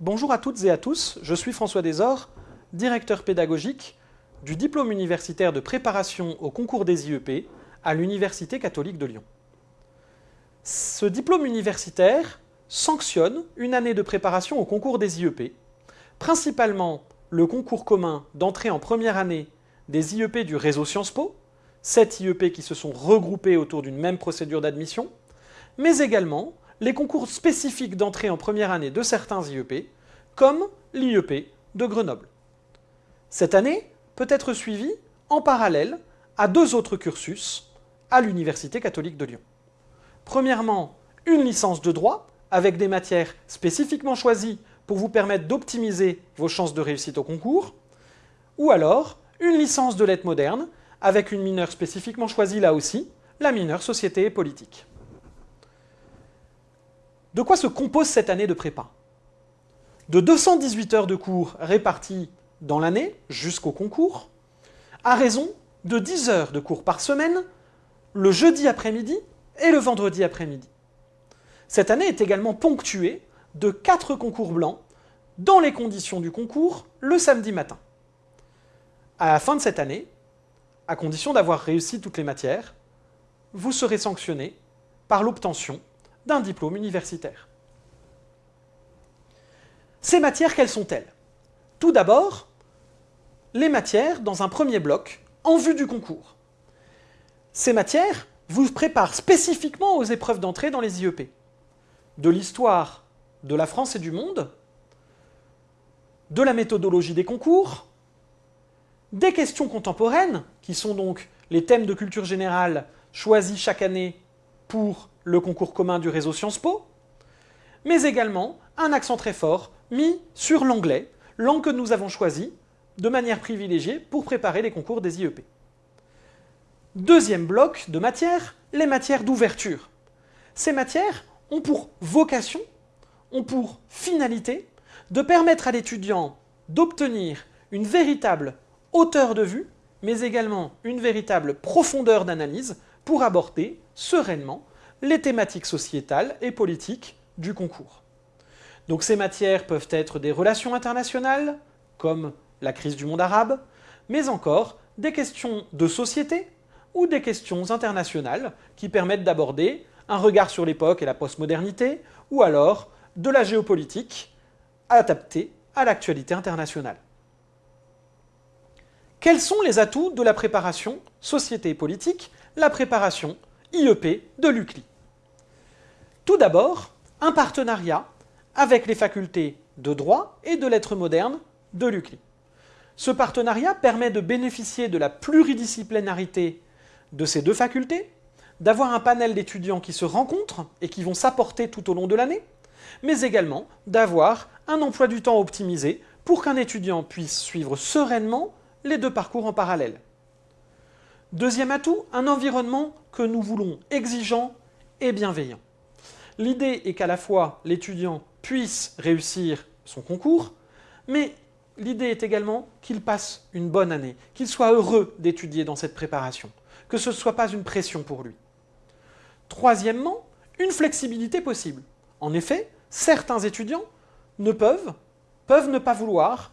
Bonjour à toutes et à tous, je suis François Desor, directeur pédagogique du diplôme universitaire de préparation au concours des IEP à l'Université catholique de Lyon. Ce diplôme universitaire sanctionne une année de préparation au concours des IEP, principalement le concours commun d'entrée en première année des IEP du réseau Sciences Po, 7 IEP qui se sont regroupés autour d'une même procédure d'admission, mais également les concours spécifiques d'entrée en première année de certains IEP, comme l'IEP de Grenoble. Cette année peut être suivie en parallèle à deux autres cursus à l'Université catholique de Lyon. Premièrement, une licence de droit avec des matières spécifiquement choisies pour vous permettre d'optimiser vos chances de réussite au concours, ou alors une licence de lettres modernes avec une mineure spécifiquement choisie là aussi, la mineure société et politique. De quoi se compose cette année de prépa? De 218 heures de cours réparties dans l'année jusqu'au concours, à raison de 10 heures de cours par semaine, le jeudi après-midi et le vendredi après-midi. Cette année est également ponctuée de 4 concours blancs dans les conditions du concours le samedi matin. À la fin de cette année, à condition d'avoir réussi toutes les matières, vous serez sanctionné par l'obtention d'un diplôme universitaire. Ces matières, quelles sont-elles? Tout d'abord, les matières dans un premier bloc en vue du concours. Ces matières vous préparent spécifiquement aux épreuves d'entrée dans les IEP. De l'histoire de la France et du monde, de la méthodologie des concours, des questions contemporaines, qui sont donc les thèmes de culture générale choisis chaque année pour le concours commun du réseau Sciences Po, mais également un accent très fort mis sur l'anglais, langue que nous avons choisie de manière privilégiée pour préparer les concours des IEP. Deuxième bloc de matières, les matières d'ouverture. Ces matières ont pour vocation, ont pour finalité de permettre à l'étudiant d'obtenir une véritable hauteur de vue, mais également une véritable profondeur d'analyse pour aborder sereinement les thématiques sociétales et politiques du concours. Donc ces matières peuvent être des relations internationales, comme la crise du monde arabe, mais encore des questions de société ou des questions internationales qui permettent d'aborder un regard sur l'époque et la postmodernité, ou alors de la géopolitique adaptée à l'actualité internationale. Quels sont les atouts de la préparation société et politique, la préparation IEP de l'UCLI Tout d'abord, un partenariat avec les facultés de droit et de lettres modernes de l'UCLI. Ce partenariat permet de bénéficier de la pluridisciplinarité de ces deux facultés, d'avoir un panel d'étudiants qui se rencontrent et qui vont s'apporter tout au long de l'année, mais également d'avoir un emploi du temps optimisé pour qu'un étudiant puisse suivre sereinement les deux parcours en parallèle. Deuxième atout, un environnement que nous voulons exigeant et bienveillant. L'idée est qu'à la fois l'étudiant puisse réussir son concours, mais l'idée est également qu'il passe une bonne année, qu'il soit heureux d'étudier dans cette préparation, que ce ne soit pas une pression pour lui. Troisièmement, une flexibilité possible. En effet, certains étudiants ne peuvent, peuvent ne pas vouloir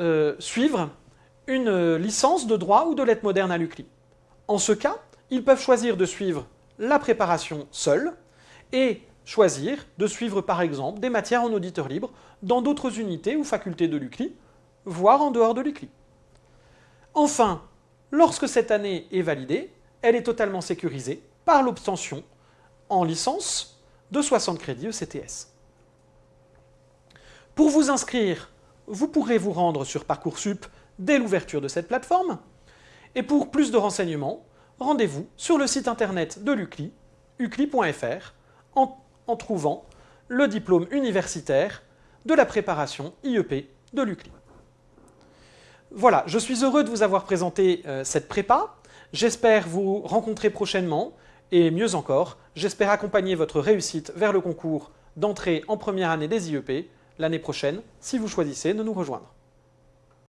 euh, suivre une licence de droit ou de lettres modernes à l'UCLI. En ce cas, ils peuvent choisir de suivre la préparation seule et choisir de suivre par exemple des matières en auditeur libre dans d'autres unités ou facultés de l'UCLI, voire en dehors de l'UCLI. Enfin, lorsque cette année est validée, elle est totalement sécurisée par l'obtention en licence de 60 crédits ECTS. Pour vous inscrire, vous pourrez vous rendre sur Parcoursup dès l'ouverture de cette plateforme. Et pour plus de renseignements, rendez-vous sur le site internet de l'UCLI, ucli.fr, en, trouvant le diplôme universitaire de la préparation IEP de l'UCLI. Voilà, je suis heureux de vous avoir présenté euh, cette prépa. J'espère vous rencontrer prochainement et mieux encore, j'espère accompagner votre réussite vers le concours d'entrée en première année des IEP l'année prochaine si vous choisissez de nous rejoindre.